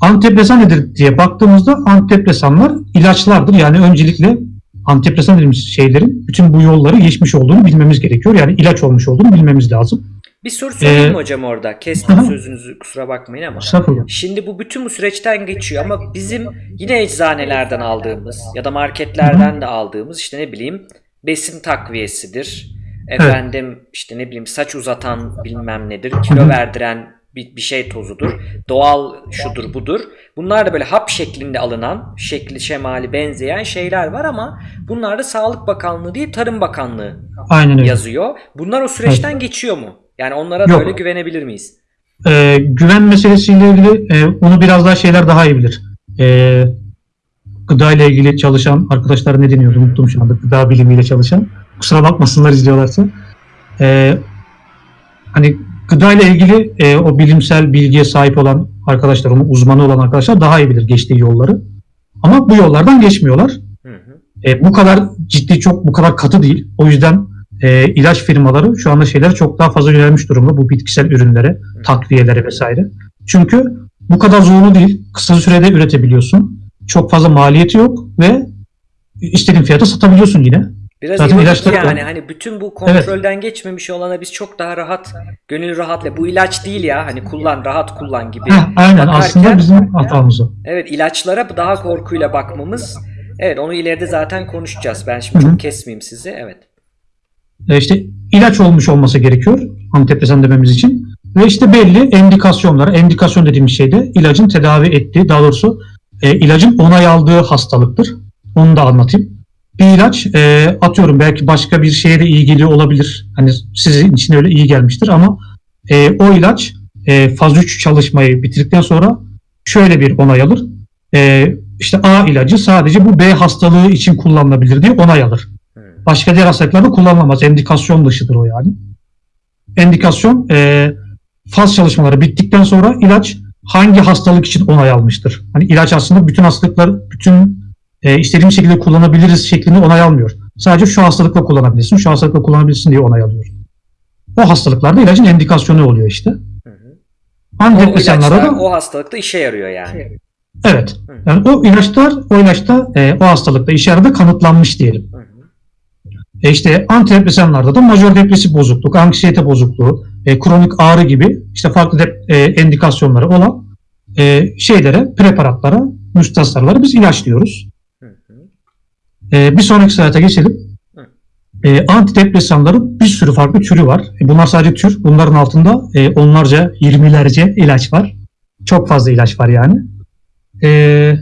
antidepresan nedir diye baktığımızda antidepresanlar ilaçlardır. Yani öncelikle antidepresan dediğimiz şeylerin bütün bu yolları geçmiş olduğunu bilmemiz gerekiyor. Yani ilaç olmuş olduğunu bilmemiz lazım. Bir soru sorayım Ee, mı hocam orada? Kestim aha. sözünüzü kusura bakmayın ama. Estağfurullah. Şimdi bu bütün bu süreçten geçiyor ama bizim yine eczanelerden aldığımız ya da marketlerden de aldığımız işte ne bileyim besin takviyesidir. Efendim işte ne bileyim saç uzatan bilmem nedir, kilo Hı hı. verdiren bir, bir şey tozudur. Doğal şudur budur. Bunlar da böyle hap şeklinde alınan, şekli şemali benzeyen şeyler var ama bunlar da Sağlık Bakanlığı değil Tarım Bakanlığı Aynen öyle. yazıyor. Bunlar o süreçten geçiyor mu? Yani onlara Yok. böyle güvenebilir miyiz? Ee, güven meselesiyle ilgili e, onu biraz daha şeyler daha iyi bilir. Ee, gıda ile ilgili çalışan arkadaşlar ne deniyordu unuttum şu anda. Gıda bilimiyle çalışan. Kusura bakmasınlar izliyorlarsa. Ee, hani gıda ile ilgili e, o bilimsel bilgiye sahip olan arkadaşlar, onun uzmanı olan arkadaşlar daha iyi bilir geçtiği yolları. Ama bu yollardan geçmiyorlar. Hı hı. E, bu kadar ciddi çok bu kadar katı değil. O yüzden e, ilaç firmaları şu anda şeylere çok daha fazla yönelmiş durumda bu bitkisel ürünlere, takviyelere vesaire. Çünkü bu kadar zorlu değil. Kısa sürede üretebiliyorsun. Çok fazla maliyeti yok ve istediğin fiyata satabiliyorsun yine. Biraz Zaten ironik ilaçları yani hani bütün bu kontrolden geçmemiş olana biz çok daha rahat, gönül rahatla bu ilaç değil ya hani kullan rahat kullan gibi. Heh, aynen bakarken- aslında bizim hatamız o. Evet ilaçlara daha korkuyla bakmamız. Evet onu ileride zaten konuşacağız. Ben şimdi Hı hı. çok kesmeyeyim sizi. Evet. E, işte ilaç olmuş olması gerekiyor antidepresan dememiz için. Ve işte belli endikasyonlar, endikasyon dediğimiz şey de ilacın tedavi ettiği, daha doğrusu e, ilacın onay aldığı hastalıktır. Onu da anlatayım. Bir ilaç e, atıyorum belki başka bir şeye de iyi geliyor olabilir. Hani sizin için öyle iyi gelmiştir ama e, o ilaç e, faz 3 çalışmayı bitirdikten sonra şöyle bir onay alır. E, işte A ilacı sadece bu B hastalığı için kullanılabilir diye onay alır. Başka diğer hastalıklarda kullanılamaz. Endikasyon dışıdır o yani. Endikasyon e, faz çalışmaları bittikten sonra ilaç hangi hastalık için onay almıştır? Hani ilaç aslında bütün hastalıklar, bütün e, istediğim şekilde kullanabiliriz şeklinde onay almıyor. Sadece şu hastalıkla kullanabilirsin, şu hastalıkla kullanabilirsin diye onay alıyor. O hastalıklarda ilacın endikasyonu oluyor işte. Hı hı. O Antidepresanlarda ilaçlar da o hastalıkta işe yarıyor yani. evet. Hı. Yani o ilaçlar o ilaçta e, o hastalıkta işe yaradı kanıtlanmış diyelim. Hı hı. E işte antidepresanlarda da majör depresif bozukluk, anksiyete bozukluğu, e, kronik ağrı gibi işte farklı dep- e, endikasyonları olan e, şeylere, preparatlara, müstahsarlara biz ilaç diyoruz. E, bir sonraki slayta geçelim. E, antidepresanların bir sürü farklı türü var. E, bunlar sadece tür. Bunların altında e, onlarca, yirmilerce ilaç var. Çok fazla ilaç var yani. E,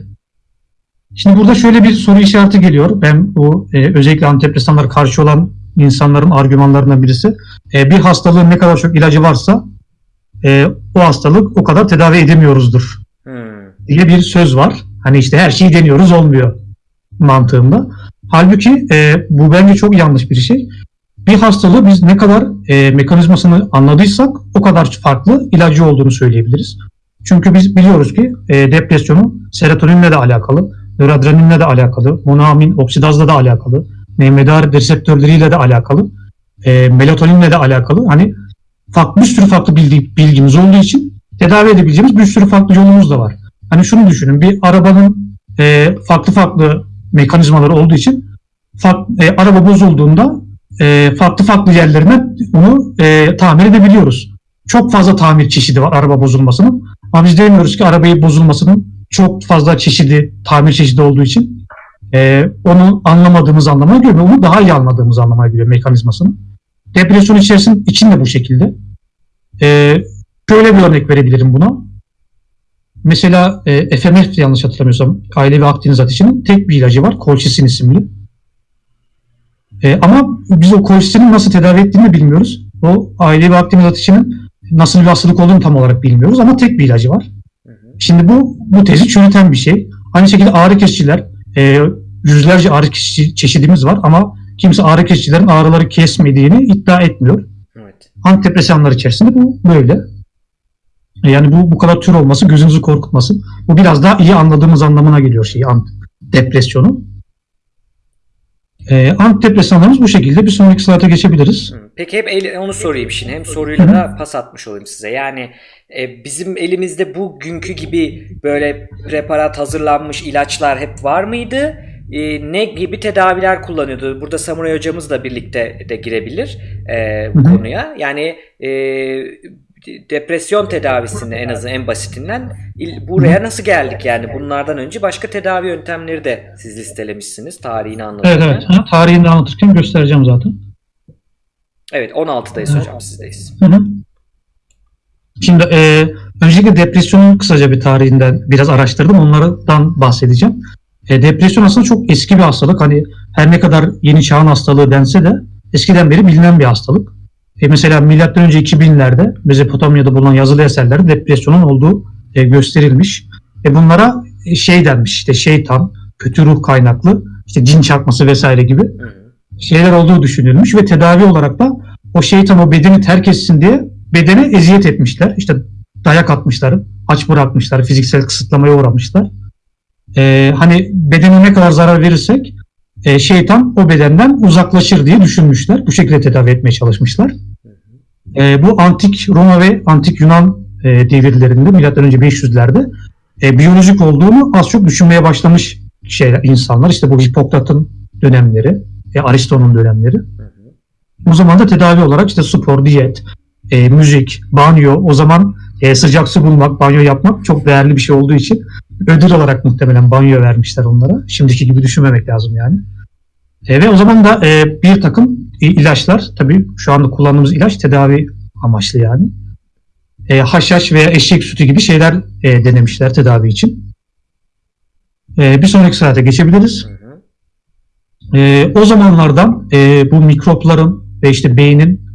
şimdi burada şöyle bir soru işareti geliyor. Ben bu e, özellikle antidepresanlara karşı olan insanların argümanlarından birisi. E, bir hastalığın ne kadar çok ilacı varsa e, o hastalık o kadar tedavi edemiyoruzdur Hı. diye bir söz var. Hani işte her şeyi deniyoruz olmuyor mantığında. Halbuki e, bu bence çok yanlış bir şey. Bir hastalığı biz ne kadar e, mekanizmasını anladıysak o kadar farklı ilacı olduğunu söyleyebiliriz. Çünkü biz biliyoruz ki e, depresyonun serotoninle de alakalı, nöroadrenalinle de alakalı, monoamin oksidazla da alakalı, NMDA reseptörleriyle de alakalı, e, melatoninle de alakalı. Hani farklı, bir sürü farklı bilgi, bilgimiz olduğu için tedavi edebileceğimiz bir sürü farklı yolumuz da var. Hani şunu düşünün bir arabanın e, farklı farklı mekanizmaları olduğu için e, araba bozulduğunda e, farklı farklı yerlerine bunu e, tamir edebiliyoruz. Çok fazla tamir çeşidi var araba bozulmasının. Ama biz demiyoruz ki arabayı bozulmasının çok fazla çeşidi, tamir çeşidi olduğu için e, onu anlamadığımız anlamına geliyor. Onu daha iyi anladığımız anlamına geliyor mekanizmasını. Depresyon içerisinde için de bu şekilde. E, şöyle bir örnek verebilirim buna. Mesela e, FMF yanlış hatırlamıyorsam ailevi akdeniz ateşinin tek bir ilacı var. Colchicin isimli. E, ama biz o colchicinin nasıl tedavi ettiğini bilmiyoruz. O ailevi akdeniz ateşinin nasıl bir hastalık olduğunu tam olarak bilmiyoruz ama tek bir ilacı var. Hı hı. Şimdi bu bu tezi çürüten bir şey. Aynı şekilde ağrı kesiciler, e, yüzlerce ağrı kesici çeşidimiz var ama kimse ağrı kesicilerin ağrıları kesmediğini iddia etmiyor. Evet. Antidepresanlar içerisinde bu böyle. Yani bu bu kadar tür olması gözünüzü korkutmasın. Bu biraz daha iyi anladığımız anlamına geliyor şey ant- depresyonu. E, antidepresanlarımız bu şekilde. Bir sonraki slayta geçebiliriz. Peki hep el- onu sorayım şimdi. Hem soruyla da pas atmış olayım size. Yani e, bizim elimizde bugünkü gibi böyle preparat hazırlanmış ilaçlar hep var mıydı? E, ne gibi tedaviler kullanıyordu? Burada Samuray hocamız da birlikte de girebilir e, bu hı. konuya. Yani e, depresyon tedavisini en azından en basitinden buraya nasıl geldik yani bunlardan önce başka tedavi yöntemleri de siz listelemişsiniz tarihini Evet anlatırken. evet. Ha, tarihini anlatırken göstereceğim zaten. Evet 16'dayız hocam sizdeyiz. Hı hı. Şimdi e, öncelikle depresyonun kısaca bir tarihinden biraz araştırdım. Onlardan bahsedeceğim. E, depresyon aslında çok eski bir hastalık. Hani her ne kadar yeni çağın hastalığı dense de eskiden beri bilinen bir hastalık. E, mesela milattan önce 2000'lerde Mezopotamya'da bulunan yazılı eserlerde depresyonun olduğu e, gösterilmiş. E, bunlara e, şey denmiş işte şeytan, kötü ruh kaynaklı, işte cin çarpması vesaire gibi şeyler olduğu düşünülmüş ve tedavi olarak da o şeytan o bedeni terk etsin diye bedene eziyet etmişler. İşte dayak atmışlar, aç bırakmışlar, fiziksel kısıtlamaya uğramışlar. Ee, hani bedene ne kadar zarar verirsek e, şeytan o bedenden uzaklaşır diye düşünmüşler. Bu şekilde tedavi etmeye çalışmışlar. Ee, bu antik Roma ve antik Yunan e, devirlerinde milattan önce 500'lerde e, biyolojik olduğunu az çok düşünmeye başlamış şeyler insanlar. İşte bu Hipokrat'ın dönemleri, e, Aristo'nun dönemleri. O zaman da tedavi olarak işte spor, diyet, e, müzik, banyo, o zaman e, sıcak su bulmak, banyo yapmak çok değerli bir şey olduğu için ödül olarak muhtemelen banyo vermişler onlara. Şimdiki gibi düşünmemek lazım yani. E, ve o zaman da e, bir takım ilaçlar, tabii şu anda kullandığımız ilaç tedavi amaçlı yani. E, haşhaş veya eşek sütü gibi şeyler e, denemişler tedavi için. E, bir sonraki slayta geçebiliriz. Ee, o zamanlardan e, bu mikropların ve işte beynin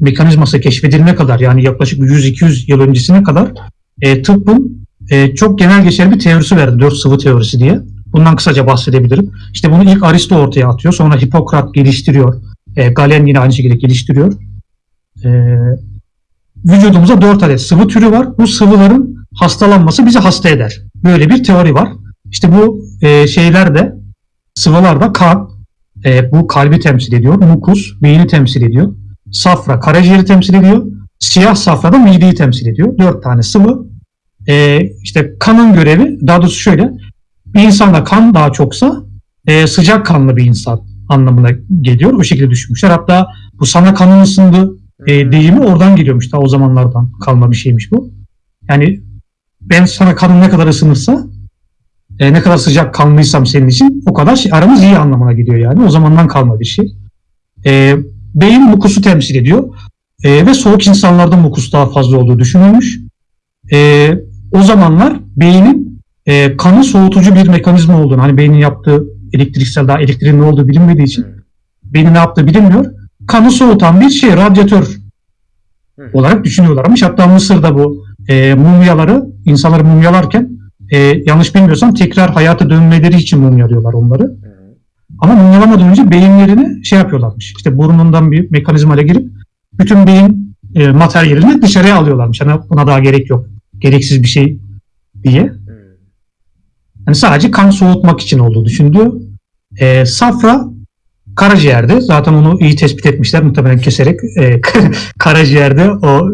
mekanizması keşfedilene kadar yani yaklaşık 100-200 yıl öncesine kadar e, tıbbın e, çok genel geçer bir teorisi verdi. Dört sıvı teorisi diye. Bundan kısaca bahsedebilirim. İşte bunu ilk Aristo ortaya atıyor. Sonra Hipokrat geliştiriyor. E, Galen yine aynı şekilde geliştiriyor. E, vücudumuzda dört adet sıvı türü var. Bu sıvıların hastalanması bizi hasta eder. Böyle bir teori var. İşte bu e, şeyler de kan, e, bu kalbi temsil ediyor. Mukus, beyni temsil ediyor. Safra, karaciğeri temsil ediyor. Siyah safra da mideyi temsil ediyor. Dört tane sıvı. E, işte kanın görevi, daha doğrusu şöyle, bir insanda kan daha çoksa e, sıcak kanlı bir insan anlamına geliyor. O şekilde düşünmüşler. Hatta bu sana kanın ısındı e, deyimi oradan geliyormuş. Daha o zamanlardan kalma bir şeymiş bu. Yani ben sana kanın ne kadar ısınırsa e, ne kadar sıcak kanlıysam senin için o kadar şey, aramız iyi anlamına gidiyor yani. O zamandan kalma bir şey. E, beyin mukusu temsil ediyor. E, ve soğuk insanlarda mukus daha fazla olduğu düşünülmüş. E, o zamanlar beynin e, kanı soğutucu bir mekanizma olduğunu, hani beynin yaptığı elektriksel daha elektriğin ne olduğu bilinmediği için Hı. beynin ne yaptığı bilinmiyor. Kanı soğutan bir şey, radyatör Hı. olarak düşünüyorlarmış. Hatta Mısır'da bu e, mumyaları, insanları mumyalarken e, yanlış bilmiyorsam tekrar hayata dönmeleri için mumyalıyorlar onları. Hı hı. Ama mumyalamadan önce beyinlerini şey yapıyorlarmış. İşte burnundan bir mekanizmayla girip bütün beyin e, materyalini dışarıya alıyorlarmış. Hani buna daha gerek yok. Gereksiz bir şey diye. Hı. Hani sadece kan soğutmak için olduğu düşünülüyor. E, safra karaciğerde. Zaten onu iyi tespit etmişler. Muhtemelen keserek e, karaciğerde o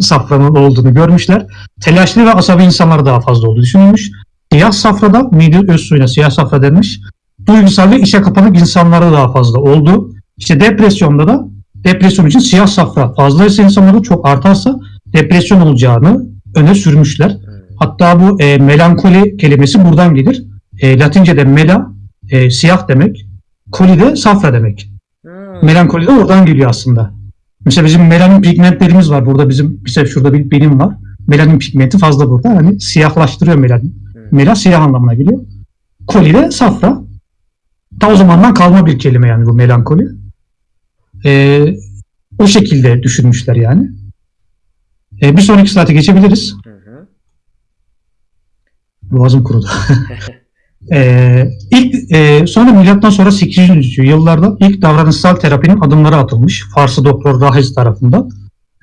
safranın olduğunu görmüşler. Telaşlı ve asabi insanlar daha fazla olduğu düşünülmüş. Siyah safrada mide öz suyuna siyah safra denmiş. Duygusal ve işe kapanık insanlarda daha fazla oldu. İşte depresyonda da depresyon için siyah safra fazlaysa insanlarda çok artarsa depresyon olacağını öne sürmüşler. Hı. Hatta bu e, melankoli kelimesi buradan gelir. E, Latince'de mela e, siyah demek. Koli de safra demek. Hı. Melankoli de oradan geliyor aslında. Mesela bizim melanin pigmentlerimiz var. Burada bizim mesela şurada bir benim var. Melanin pigmenti fazla burada. Hani siyahlaştırıyor melanin. Hı. Mela siyah anlamına geliyor. Koli de safra. Ta o zamandan kalma bir kelime yani bu melankoli. E, o şekilde düşünmüşler yani. E, bir sonraki slayta geçebiliriz. Hı hı. Boğazım kurudu. Ee, ilk e, sonra milattan sonra 800. yıllarda ilk davranışsal terapinin adımları atılmış Farslı doktor Rahiz tarafından.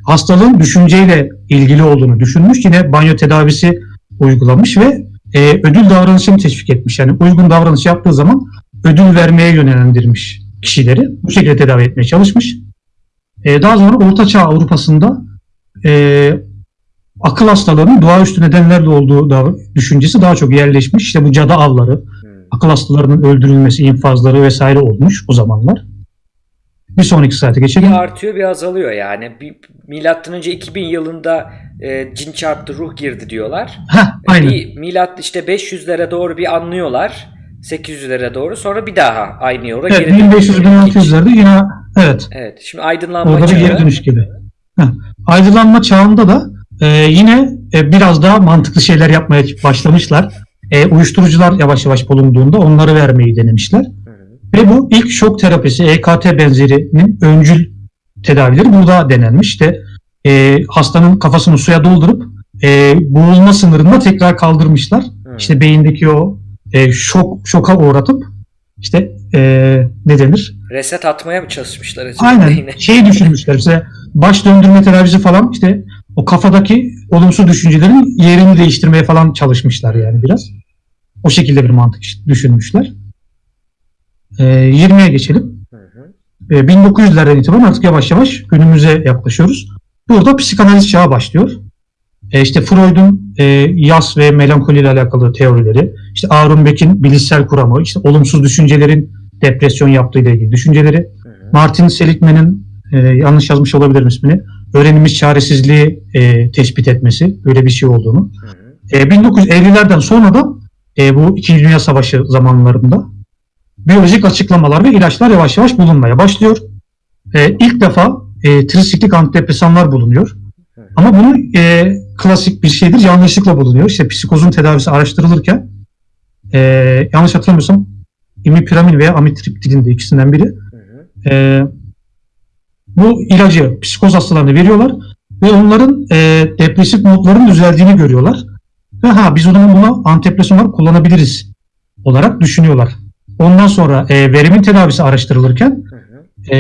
Hastalığın düşünceyle ilgili olduğunu düşünmüş. Yine banyo tedavisi uygulamış ve e, ödül davranışını teşvik etmiş. Yani uygun davranış yaptığı zaman ödül vermeye yönlendirmiş kişileri bu şekilde tedavi etmeye çalışmış. E, daha sonra Orta Çağ Avrupa'sında e, akıl hastalarının doğaüstü nedenlerle olduğu da düşüncesi daha çok yerleşmiş. İşte bu cadı avları, Hmm. akıl hastalarının öldürülmesi, infazları vesaire olmuş o zamanlar. Bir sonraki saate geçelim. Bir artıyor bir azalıyor yani. Bir, milattan önce 2000 yılında e, cin çarptı ruh girdi diyorlar. Heh, aynen. Bir milat işte 500'lere doğru bir anlıyorlar. 800'lere doğru sonra bir daha aynı yola Evet, geri dönüyor. 1500-1600'lerde yine evet Evet. Şimdi aydınlanma orada bir geri dönüş gibi. Heh. Aydınlanma çağında da e, yine e, biraz daha mantıklı şeyler yapmaya başlamışlar. E, uyuşturucular yavaş yavaş bulunduğunda onları vermeyi denemişler. Ve bu ilk şok terapisi EKT benzerinin öncül tedavileri burada denenmiş. İşte e, hastanın kafasını suya doldurup e, boğulma sınırında tekrar kaldırmışlar. Hı. İşte beyindeki o e, şok şoka uğratıp işte e, ne denir? Reset atmaya mı çalışmışlar acaba Aynen yine? şeyi düşünmüşler işte baş döndürme tedavisi falan işte o kafadaki olumsuz düşüncelerin yerini değiştirmeye falan çalışmışlar yani biraz. O şekilde bir mantık düşünmüşler. E, 20'ye geçelim. Hı hı. E, 1900'lerden itibaren artık yavaş yavaş günümüze yaklaşıyoruz. Burada psikanaliz çağı başlıyor. E, işte Freud'un e, yas ve melankoli ile alakalı teorileri, işte Aaron Beck'in bilişsel kuramı, işte olumsuz düşüncelerin depresyon yaptığı ile ilgili düşünceleri. Martin Seligman'ın e, yanlış yazmış olabilirim ismini, öğrenilmiş çaresizliği e, tespit etmesi, böyle bir şey olduğunu. E, 1950'lerden sonra da e, bu İkinci Dünya Savaşı zamanlarında biyolojik açıklamalar ve ilaçlar yavaş yavaş bulunmaya başlıyor. E, ilk defa e, trisiklik antidepresanlar bulunuyor. Ama bunu e, klasik bir şeydir, yanlışlıkla bulunuyor. İşte psikozun tedavisi araştırılırken e, yanlış hatırlamıyorsam imipiramin veya amitriptilin de ikisinden biri. Hı hı. E, bu ilacı psikoz hastalarına veriyorlar ve onların e, depresif modların düzeldiğini görüyorlar. Ve ha biz o zaman buna antidepresan olarak kullanabiliriz olarak düşünüyorlar. Ondan sonra e, verimin tedavisi araştırılırken e,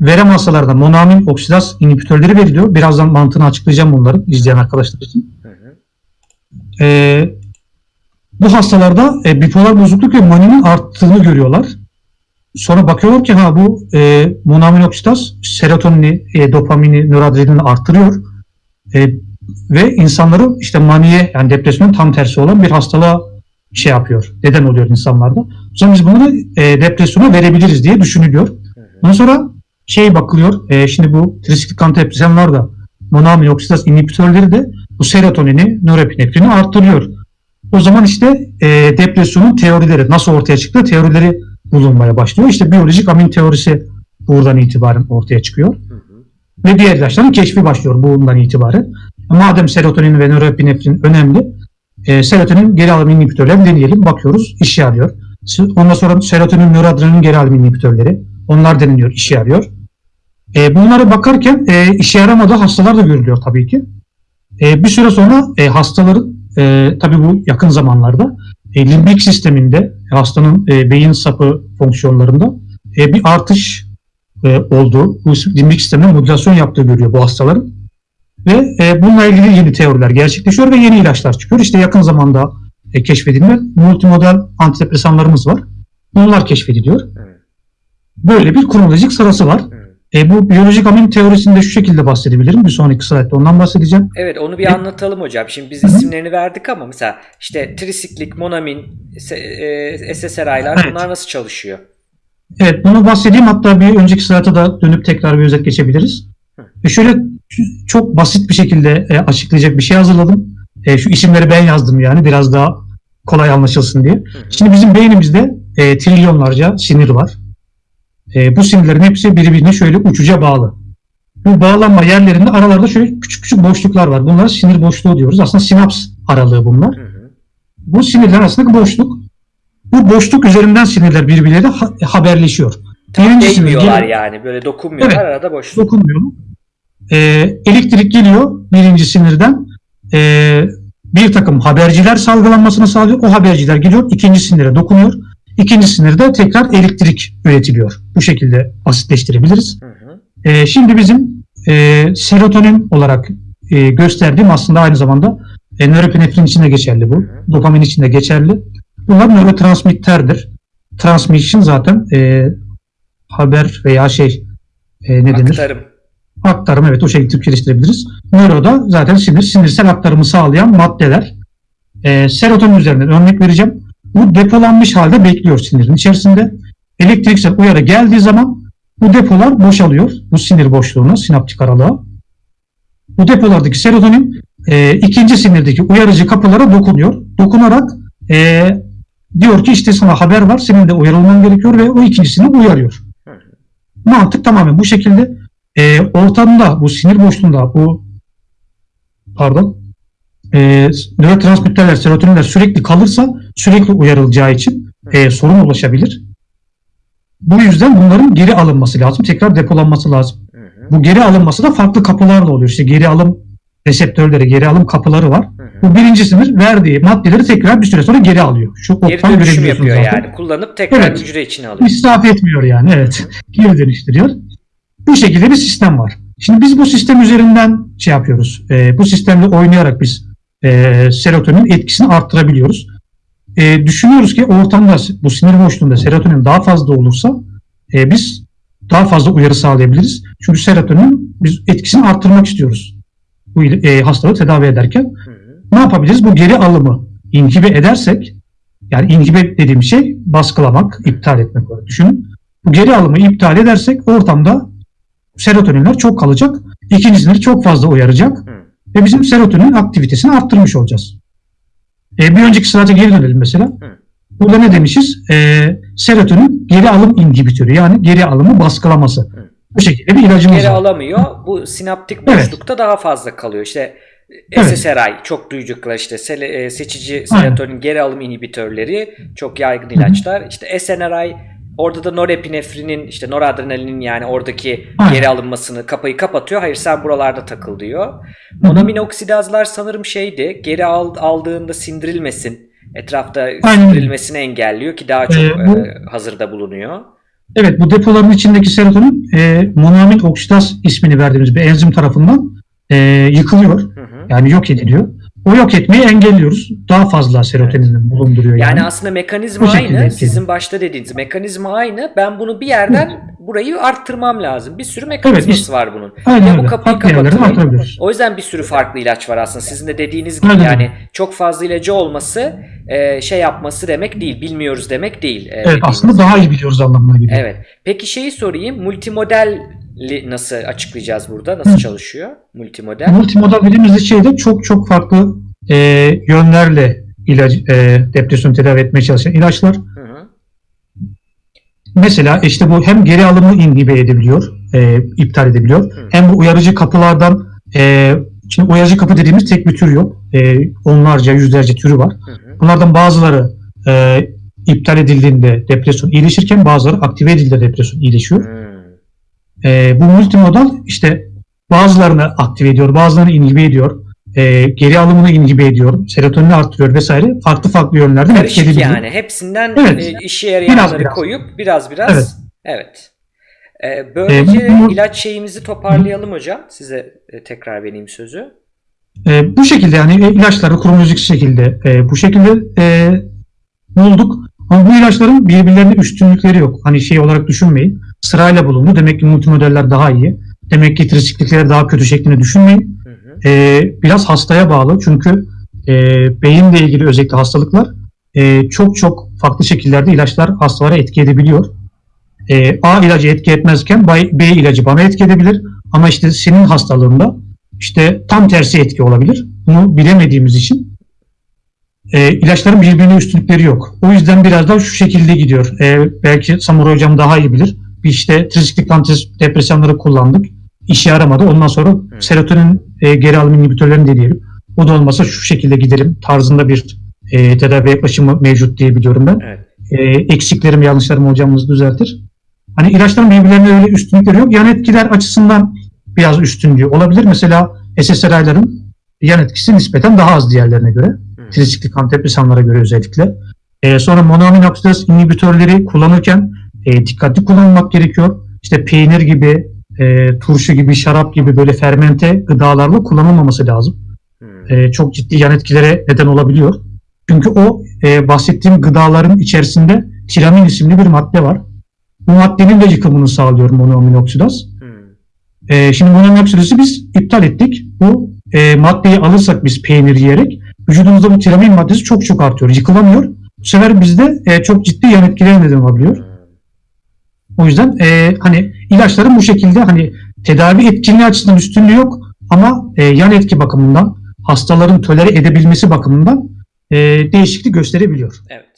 verem hastalarına monoamin oksidaz inhibitörleri veriliyor. Birazdan mantığını açıklayacağım bunların izleyen arkadaşlar için. Hı hı. E, bu hastalarda e, bipolar bozukluk ve maninin arttığını görüyorlar. Sonra bakıyorlar ki ha bu e, monoamin oksidaz serotonini, e, dopamini, nöroadrenalini arttırıyor. E, ve insanları işte maniye yani depresyonun tam tersi olan bir hastalığa şey yapıyor. Neden oluyor insanlarda? O zaman biz bunları e, depresyona verebiliriz diye düşünülüyor. Ondan sonra şey bakılıyor. e, şimdi bu trisiklik antidepresanlar da monoamin oksidaz inhibitörleri de bu serotonini, norepinefrini arttırıyor. O zaman işte e, depresyonun teorileri nasıl ortaya çıktı teorileri bulunmaya başlıyor. İşte biyolojik amin teorisi buradan itibaren ortaya çıkıyor. Hı hı. Ve diğer ilaçların keşfi başlıyor bundan itibaren. Madem serotonin ve norepinefrin önemli, e, serotonin geri alım inhibitörlerini deneyelim. Bakıyoruz, işe yarıyor. Ondan sonra serotonin, noradrenalin geri alım inhibitörleri. Onlar deneniyor, işe yarıyor. E, bunlara bakarken e, işe yaramadığı hastalar da görülüyor tabii ki. E, bir süre sonra e, hastaların, e, tabii bu yakın zamanlarda, e, limbik sisteminde, hastanın e, beyin sapı fonksiyonlarında e, bir artış e, olduğu, bu limbik sistemine modülasyon yaptığı görüyor bu hastaların. Ve e, bununla ilgili yeni teoriler gerçekleşiyor ve yeni ilaçlar çıkıyor. İşte yakın zamanda e, keşfedilen multimodal antidepresanlarımız var. Bunlar keşfediliyor. Böyle bir kronolojik sırası var. Hı. E, bu biyolojik amin teorisinde şu şekilde bahsedebilirim. Bir sonraki slaytta ondan bahsedeceğim. Evet onu bir Evet. anlatalım hocam. Şimdi biz Hı hı. isimlerini verdik ama mesela işte trisiklik, monamin, e, SSRI'lar Evet. bunlar nasıl çalışıyor? Evet bunu bahsedeyim. Hatta bir önceki slayta da dönüp tekrar bir özet geçebiliriz. Hı. E, şöyle çok basit bir şekilde e, açıklayacak bir şey hazırladım. E, şu isimleri ben yazdım yani biraz daha kolay anlaşılsın diye. Hı hı. Şimdi bizim beynimizde e, trilyonlarca sinir var. E, bu sinirlerin hepsi birbirine şöyle uçuca bağlı. Bu bağlanma yerlerinde aralarda şöyle küçük küçük boşluklar var. Bunlara sinir boşluğu diyoruz. Aslında sinaps aralığı bunlar. Hı hı. Bu sinirler arasındaki boşluk. Bu boşluk üzerinden sinirler birbirleriyle ha- haberleşiyor. Birinci Değmiyorlar geliyor- yani böyle dokunmuyorlar Evet. arada boşluk. dokunmuyor. Ee, elektrik geliyor birinci sinirden. Ee, bir takım haberciler salgılanmasını sağlıyor. O haberciler geliyor ikinci sinire dokunuyor. İkinci sinirde tekrar elektrik üretiliyor. Bu şekilde basitleştirebiliriz. Hı hı. Ee, şimdi bizim e, serotonin olarak e, gösterdiğim aslında aynı zamanda e, nöropinefrin için de geçerli bu. Dopamin için de geçerli. Bunlar nörotransmitterdir. Transmission zaten e, haber veya şey e, ne denir? Aktarım. Aktarım evet o şekilde Türkçeleştirebiliriz. Nöroda zaten sinir, sinirsel aktarımı sağlayan maddeler. E, serotonin üzerinden örnek vereceğim. Bu depolanmış halde bekliyor sinirin içerisinde. Elektriksel uyarı geldiği zaman bu depolar boşalıyor. Bu sinir boşluğuna, sinaptik aralığa. Bu depolardaki serotonin e, ikinci sinirdeki uyarıcı kapılara dokunuyor. Dokunarak e, diyor ki işte sana haber var, senin de uyarılman gerekiyor ve o ikincisini uyarıyor. Mantık tamamen bu şekilde. E, ortamda bu sinir boşluğunda bu pardon e, nörotransmitterler, serotoninler sürekli kalırsa sürekli uyarılacağı için e, sorun ulaşabilir. Bu yüzden bunların geri alınması lazım. Tekrar depolanması lazım. Hı hı. Bu geri alınması da farklı kapılarla oluyor. İşte geri alım reseptörleri, geri alım kapıları var. Hı hı. Bu birinci sınır verdiği maddeleri tekrar bir süre sonra geri alıyor. Şu Geri dönüşüm yapıyor zaten. yani. Kullanıp tekrar Evet. hücre içine alıyor. İsraf etmiyor yani evet. Geri dönüştürüyor. Bu şekilde bir sistem var. Şimdi biz bu sistem üzerinden şey yapıyoruz. E, bu sistemle oynayarak biz e, serotonin etkisini arttırabiliyoruz. E, düşünüyoruz ki ortamda bu sinir boşluğunda serotonin daha fazla olursa e, biz daha fazla uyarı sağlayabiliriz. Çünkü serotonin biz etkisini arttırmak istiyoruz. Bu e, hastalığı tedavi ederken Hı hı. ne yapabiliriz? Bu geri alımı inhibe edersek yani inhibe dediğim şey baskılamak, iptal etmek olarak düşünün. Bu geri alımı iptal edersek ortamda serotoninler çok kalacak. İkincisini çok fazla uyaracak. Hı. Ve bizim serotonin aktivitesini arttırmış olacağız. E, bir önceki slayta geri dönelim mesela. Hı. Burada ne demişiz? E, serotonin geri alım inhibitörü yani geri alımı baskılaması. Hı. Bu şekilde bir ilacımız Geri var. alamıyor. Bu sinaptik Evet. boşlukta daha fazla kalıyor. İşte Evet. SSRI çok duyduklar işte e, seçici serotonin geri alım inhibitörleri çok yaygın ilaçlar. İşte SNRI orada da norepinefrinin işte noradrenalinin yani oradaki geri alınmasını kapayı kapatıyor. Hayır sen buralarda takıl diyor. Monominoksidazlar sanırım şeydi geri al, aldığında sindirilmesin. Etrafta Aynen. sindirilmesini engelliyor ki daha çok Ee, bu- e, hazırda bulunuyor. Evet bu depoların içindeki serotonin e, monoamin oksidaz ismini verdiğimiz bir enzim tarafından e, yıkılıyor. Hı hı. Yani yok ediliyor. O yok etmeyi engelliyoruz. Daha fazla serotoninin bulunduruyor yani. Yani aslında mekanizma Bu aynı. Sizin başta dediğiniz mekanizma aynı. Ben bunu bir yerden burayı arttırmam lazım. Bir sürü mekanizması Evet, işte- var bunun. Aynen bu öyle. kapıyı yerlerden kapatıyor. artırabiliyoruz. O yüzden bir sürü farklı ilaç var aslında. Sizin de dediğiniz gibi Aynen yani çok fazla ilacı olması e, şey yapması demek değil. Bilmiyoruz demek değil. e, Evet aslında daha iyi biliyoruz anlamına geliyor. Evet. Peki şeyi sorayım. Multimodelli nasıl açıklayacağız burada? Nasıl Hı. çalışıyor? Multimodel. Multimodal dediğimiz şeyde çok çok farklı e, yönlerle ilaç, e, depresyon tedavi etmeye çalışan ilaçlar. Hı hı. Mesela işte bu hem geri alımı inhibe edebiliyor, e, iptal edebiliyor. Hı. Hem bu uyarıcı kapılardan, e, şimdi uyarıcı kapı dediğimiz tek bir tür yok. E, onlarca, yüzlerce türü var. Hı hı. Bunlardan bazıları e, iptal edildiğinde depresyon iyileşirken bazıları aktive edildiğinde depresyon iyileşiyor. Hmm. E, bu multimodal işte bazılarını aktive ediyor, bazılarını inhibe ediyor. E, geri alımını inhibe ediyor, serotonini arttırıyor vesaire. Farklı farklı yönlerden etki Karışık edebiliyor. yani. Hepsinden Evet. e, işe yarayanları Biraz koyup biraz biraz. Evet. Evet. E, böylece E, bu- ilaç şeyimizi toparlayalım hocam. Size e, tekrar vereyim sözü. E, bu şekilde yani e, ilaçları kronolojik şekilde e, bu şekilde e, bulduk. Ama bu ilaçların birbirlerine üstünlükleri yok. Hani şey olarak düşünmeyin. Sırayla bulundu. Demek ki multimodeller daha iyi. Demek ki trisiklikleri daha kötü şeklinde düşünmeyin. Hı hı. E, biraz hastaya bağlı. Çünkü e, beyinle ilgili özellikle hastalıklar e, çok çok farklı şekillerde ilaçlar hastalara etki edebiliyor. E, A ilacı etki etmezken B ilacı bana etki edebilir. Ama işte senin hastalığında işte tam tersi etki olabilir. Bunu bilemediğimiz için e, ilaçların birbirine üstünlükleri yok. O yüzden biraz daha şu şekilde gidiyor. E, belki Samur hocam daha iyi bilir. İşte trisiklik antidepresanları kullandık. İşe yaramadı. Ondan sonra serotonin e, geri alım inhibitörlerini deneyelim. O da olmasa şu şekilde gidelim tarzında bir e, tedavi yaklaşımı mevcut diye biliyorum ben. Evet. E, eksiklerim, yanlışlarımı hocamız düzeltir. Hani ilaçların birbirlerine öyle üstünlükleri yok. Yan etkiler açısından biraz üstünlüğü olabilir. Mesela SSRI'ların yan etkisi nispeten daha az diğerlerine göre. Hı. Trisiklik antidepresanlara göre özellikle. E, sonra monoamin oksidaz inhibitörleri kullanırken e, dikkatli kullanmak gerekiyor. İşte peynir gibi, e, turşu gibi, şarap gibi böyle fermente gıdalarla kullanılmaması lazım. Hı. E, çok ciddi yan etkilere neden olabiliyor. Çünkü o e, bahsettiğim gıdaların içerisinde tiramin isimli bir madde var. bu maddenin de yıkımını sağlıyor monoaminoksidas. Hmm. E, şimdi monoaminoksidatı biz iptal ettik. Bu e, maddeyi alırsak biz peynir yiyerek vücudumuzda bu tiramin maddesi çok çok artıyor. Yıkılamıyor. Bu sefer bizde e, çok ciddi yan etkilere neden olabiliyor. Hmm. O yüzden e, hani ilaçların bu şekilde hani tedavi etkinliği açısından üstünlüğü yok ama e, yan etki bakımından hastaların tolere edebilmesi bakımından e, değişiklik gösterebiliyor. Evet.